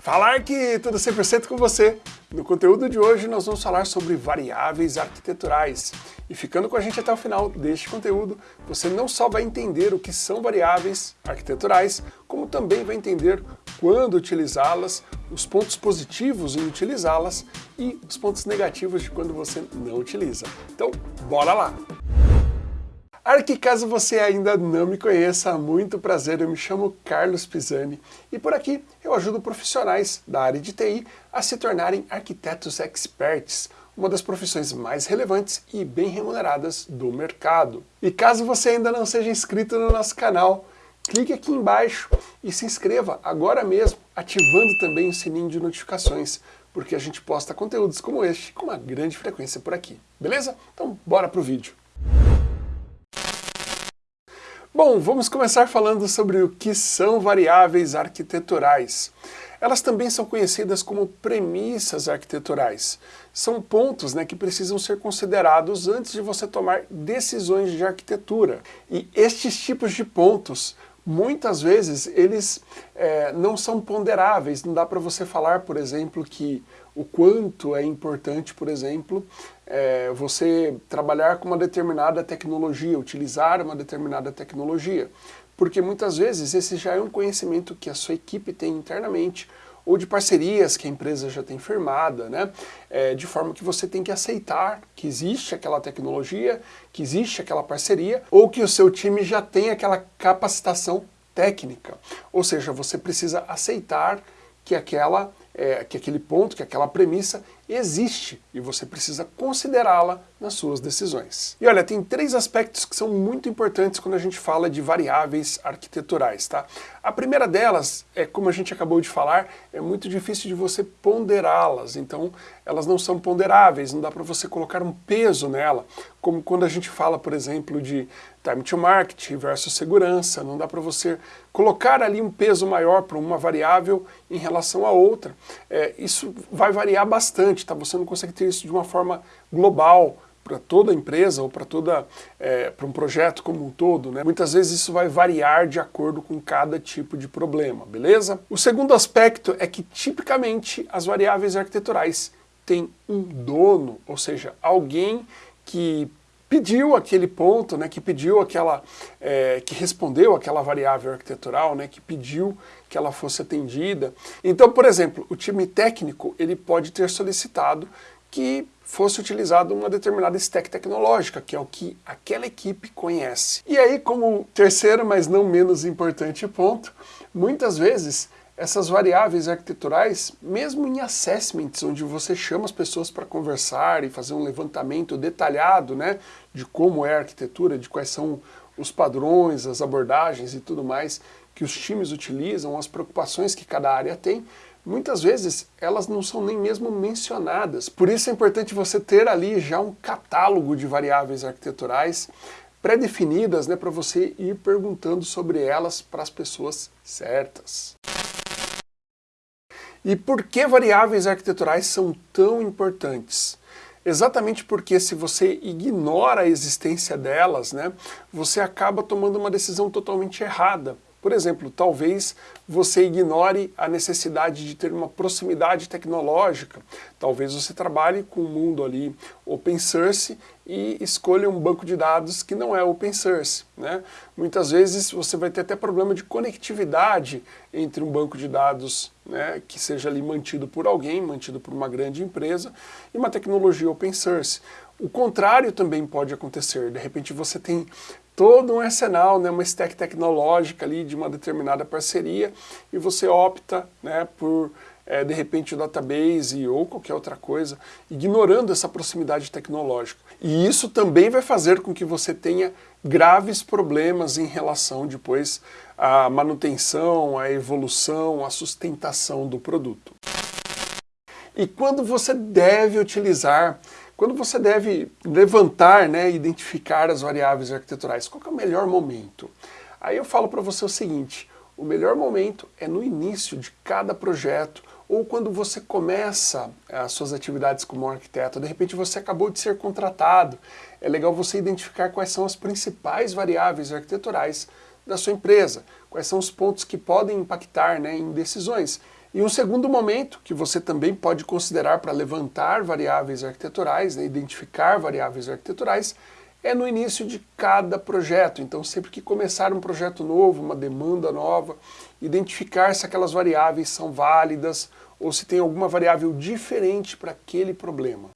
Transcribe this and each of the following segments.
Falar que tudo 100% com você. No conteúdo de hoje nós vamos falar sobre variáveis arquiteturais. E ficando com a gente até o final deste conteúdo, você não só vai entender o que são variáveis arquiteturais, como também vai entender quando utilizá-las, os pontos positivos em utilizá-las e os pontos negativos de quando você não utiliza. Então, bora lá! Arque, caso você ainda não me conheça, muito prazer, eu me chamo Carlos Pisani e por aqui eu ajudo profissionais da área de TI a se tornarem arquitetos experts, uma das profissões mais relevantes e bem remuneradas do mercado. E caso você ainda não seja inscrito no nosso canal, clique aqui embaixo e se inscreva agora mesmo, ativando também o sininho de notificações, porque a gente posta conteúdos como este com uma grande frequência por aqui, beleza? Então bora pro vídeo. Bom, vamos começar falando sobre o que são variáveis arquiteturais. Elas também são conhecidas como premissas arquiteturais. São pontos né, que precisam ser considerados antes de você tomar decisões de arquitetura. E estes tipos de pontos, muitas vezes, eles é, não são ponderáveis. Não dá para você falar, por exemplo, que o quanto é importante, por exemplo, é, você trabalhar com uma determinada tecnologia, utilizar uma determinada tecnologia. Porque muitas vezes esse já é um conhecimento que a sua equipe tem internamente, ou de parcerias que a empresa já tem firmada, né? É, de forma que você tem que aceitar que existe aquela tecnologia, que existe aquela parceria, ou que o seu time já tem aquela capacitação técnica. Ou seja, você precisa aceitar que aquela é, que aquele ponto, que aquela premissa existe e você precisa considerá-la nas suas decisões. E olha, tem três aspectos que são muito importantes quando a gente fala de variáveis arquiteturais, tá? A primeira delas é, como a gente acabou de falar, é muito difícil de você ponderá-las, então elas não são ponderáveis, não dá para você colocar um peso nela, como quando a gente fala, por exemplo, de time to market versus segurança, não dá para você colocar ali um peso maior para uma variável em relação a outra. É, isso vai variar bastante, tá? Você não consegue ter isso de uma forma global, para toda empresa ou para toda é, para um projeto como um todo, né? Muitas vezes isso vai variar de acordo com cada tipo de problema, beleza? O segundo aspecto é que tipicamente as variáveis arquiteturais têm um dono, ou seja, alguém que pediu aquele ponto, né, que pediu aquela, é, que respondeu aquela variável arquitetural, né, que pediu que ela fosse atendida. Então, por exemplo, o time técnico ele pode ter solicitado que fosse utilizado uma determinada stack tecnológica, que é o que aquela equipe conhece. E aí, como terceiro, mas não menos importante ponto, muitas vezes essas variáveis arquiteturais, mesmo em assessments, onde você chama as pessoas para conversar e fazer um levantamento detalhado né, de como é a arquitetura, de quais são os padrões, as abordagens e tudo mais que os times utilizam, as preocupações que cada área tem, muitas vezes elas não são nem mesmo mencionadas. Por isso é importante você ter ali já um catálogo de variáveis arquiteturais pré-definidas né, para você ir perguntando sobre elas para as pessoas certas. E por que variáveis arquiteturais são tão importantes? Exatamente porque se você ignora a existência delas, né, você acaba tomando uma decisão totalmente errada. Por exemplo, talvez você ignore a necessidade de ter uma proximidade tecnológica. Talvez você trabalhe com um mundo ali open source e escolha um banco de dados que não é open source. Né? Muitas vezes você vai ter até problema de conectividade entre um banco de dados né, que seja ali mantido por alguém, mantido por uma grande empresa, e uma tecnologia open source. O contrário também pode acontecer, de repente você tem todo um arsenal, né, uma stack tecnológica ali de uma determinada parceria e você opta né, por, é, de repente, o database ou qualquer outra coisa, ignorando essa proximidade tecnológica. E isso também vai fazer com que você tenha graves problemas em relação depois à manutenção, à evolução, à sustentação do produto. E quando você deve utilizar quando você deve levantar, né, identificar as variáveis arquiteturais, qual é o melhor momento? Aí eu falo para você o seguinte, o melhor momento é no início de cada projeto ou quando você começa as suas atividades como arquiteto, de repente você acabou de ser contratado, é legal você identificar quais são as principais variáveis arquiteturais da sua empresa, quais são os pontos que podem impactar né, em decisões. E um segundo momento, que você também pode considerar para levantar variáveis arquiteturais, né, identificar variáveis arquiteturais, é no início de cada projeto. Então, sempre que começar um projeto novo, uma demanda nova, identificar se aquelas variáveis são válidas ou se tem alguma variável diferente para aquele problema.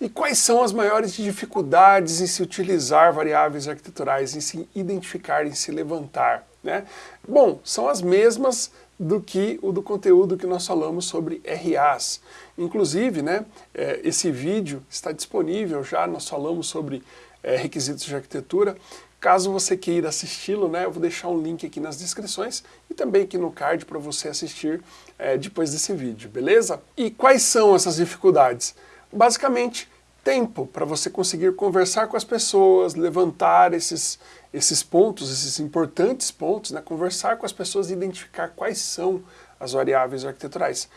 E quais são as maiores dificuldades em se utilizar variáveis arquiteturais, em se identificar, em se levantar? Né? Bom, são as mesmas do que o do conteúdo que nós falamos sobre RAs. Inclusive, né, é, esse vídeo está disponível já, nós falamos sobre é, requisitos de arquitetura. Caso você queira assisti-lo, né, eu vou deixar um link aqui nas descrições e também aqui no card para você assistir é, depois desse vídeo, beleza? E quais são essas dificuldades? Basicamente, tempo para você conseguir conversar com as pessoas, levantar esses, esses pontos, esses importantes pontos, né? conversar com as pessoas e identificar quais são as variáveis arquiteturais.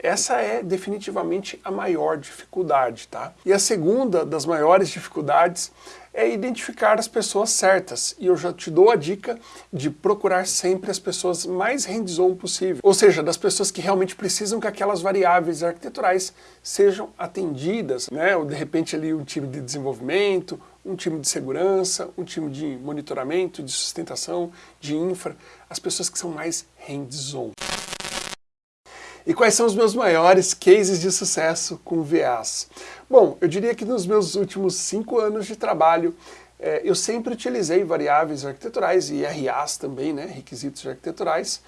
Essa é definitivamente a maior dificuldade, tá? E a segunda das maiores dificuldades é identificar as pessoas certas. E eu já te dou a dica de procurar sempre as pessoas mais hands-on possível. Ou seja, das pessoas que realmente precisam que aquelas variáveis arquiteturais sejam atendidas, né? Ou de repente ali um time de desenvolvimento, um time de segurança, um time de monitoramento, de sustentação, de infra, as pessoas que são mais hands-on. E quais são os meus maiores cases de sucesso com VAs? Bom, eu diria que nos meus últimos cinco anos de trabalho, é, eu sempre utilizei variáveis arquiteturais e RAs também, né, requisitos arquiteturais,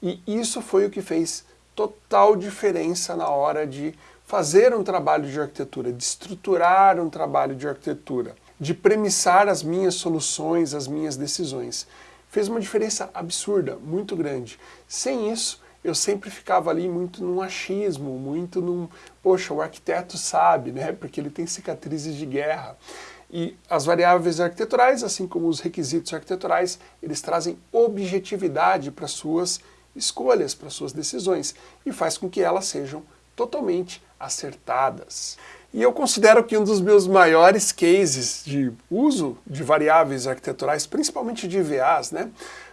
e isso foi o que fez total diferença na hora de fazer um trabalho de arquitetura, de estruturar um trabalho de arquitetura, de premissar as minhas soluções, as minhas decisões. Fez uma diferença absurda, muito grande. Sem isso, eu sempre ficava ali muito num achismo, muito num, poxa, o arquiteto sabe, né, porque ele tem cicatrizes de guerra. E as variáveis arquiteturais, assim como os requisitos arquiteturais, eles trazem objetividade para suas escolhas, para suas decisões, e faz com que elas sejam totalmente acertadas. E eu considero que um dos meus maiores cases de uso de variáveis arquiteturais, principalmente de IVAs, né,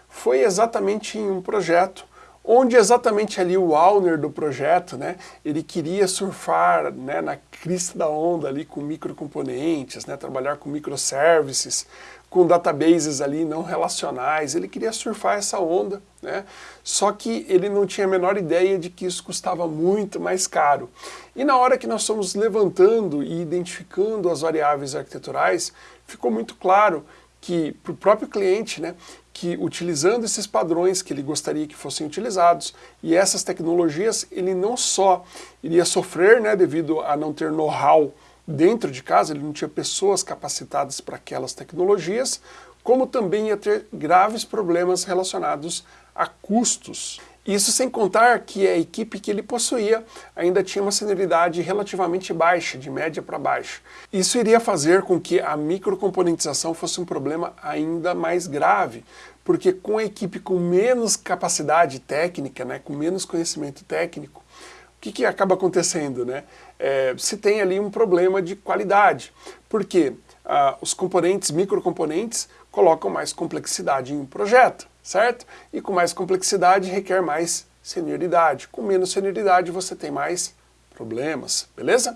foi exatamente em um projeto onde exatamente ali o owner do projeto, né, ele queria surfar né, na crista da onda ali com microcomponentes, né, trabalhar com microservices, com databases ali não relacionais, ele queria surfar essa onda, né, só que ele não tinha a menor ideia de que isso custava muito mais caro. E na hora que nós fomos levantando e identificando as variáveis arquiteturais, ficou muito claro que para o próprio cliente, né, que utilizando esses padrões que ele gostaria que fossem utilizados e essas tecnologias, ele não só iria sofrer né, devido a não ter know-how dentro de casa, ele não tinha pessoas capacitadas para aquelas tecnologias, como também ia ter graves problemas relacionados a custos. Isso sem contar que a equipe que ele possuía ainda tinha uma senioridade relativamente baixa, de média para baixa. Isso iria fazer com que a microcomponentização fosse um problema ainda mais grave, porque com a equipe com menos capacidade técnica, né, com menos conhecimento técnico, o que, que acaba acontecendo? Né? É, se tem ali um problema de qualidade, porque ah, os componentes, microcomponentes, colocam mais complexidade em um projeto certo? E com mais complexidade requer mais senioridade. Com menos senioridade você tem mais problemas, beleza?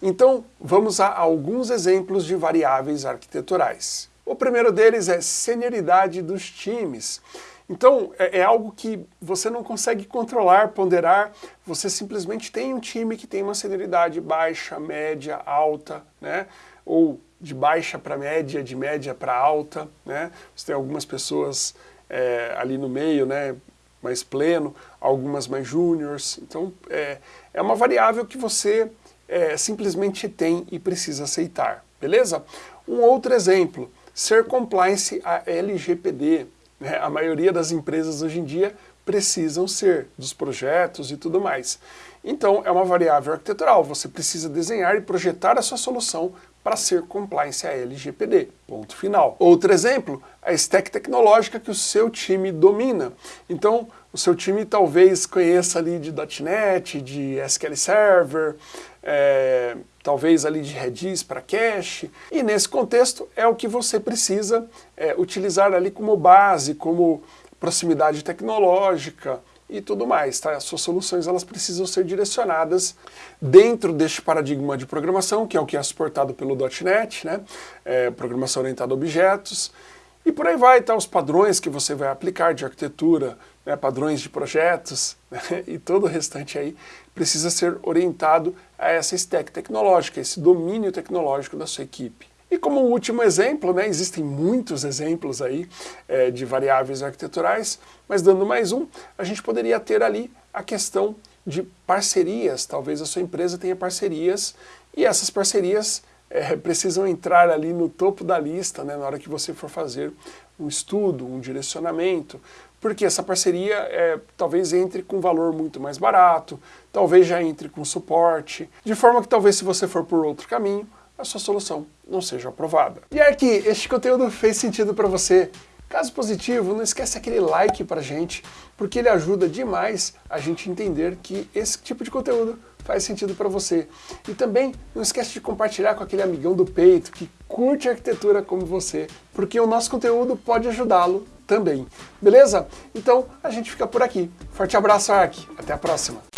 Então, vamos a alguns exemplos de variáveis arquiteturais. O primeiro deles é senioridade dos times. Então, é, é, algo que você não consegue controlar, ponderar, você simplesmente tem um time que tem uma senioridade baixa, média, alta, né? ou de baixa para média, de média para alta, né? Você tem algumas pessoas é, ali no meio, né, mais pleno, algumas mais júniores, então é, é uma variável que você é, simplesmente tem e precisa aceitar, beleza? Um outro exemplo, ser compliance a LGPD, né? a maioria das empresas hoje em dia precisam ser, dos projetos e tudo mais. Então é uma variável arquitetural, você precisa desenhar e projetar a sua solução para ser compliance a LGPD, ponto final. Outro exemplo, a stack tecnológica que o seu time domina. Então, o seu time talvez conheça ali de .NET, de SQL Server, é, talvez ali de Redis para cache, e nesse contexto é o que você precisa é, utilizar ali como base, como proximidade tecnológica, e tudo mais. Tá? As suas soluções elas precisam ser direcionadas dentro deste paradigma de programação, que é o que é suportado pelo .NET, né? É, programação orientada a objetos, e por aí vai, tá? os padrões que você vai aplicar de arquitetura, né? padrões de projetos, né? e todo o restante aí precisa ser orientado a essa stack tecnológica, esse domínio tecnológico da sua equipe. E como último exemplo, né, existem muitos exemplos aí é, de variáveis arquiteturais, mas dando mais um, a gente poderia ter ali a questão de parcerias, talvez a sua empresa tenha parcerias e essas parcerias é, precisam entrar ali no topo da lista né, na hora que você for fazer um estudo, um direcionamento, porque essa parceria é, talvez entre com valor muito mais barato, talvez já entre com suporte, de forma que talvez se você for por outro caminho, a sua solução não seja aprovada. E aqui, este conteúdo fez sentido para você? Caso positivo, não esquece aquele like pra gente, porque ele ajuda demais a gente entender que esse tipo de conteúdo faz sentido para você. E também não esquece de compartilhar com aquele amigão do peito que curte arquitetura como você, porque o nosso conteúdo pode ajudá-lo também. Beleza? Então a gente fica por aqui. Forte abraço, Ark. Até a próxima.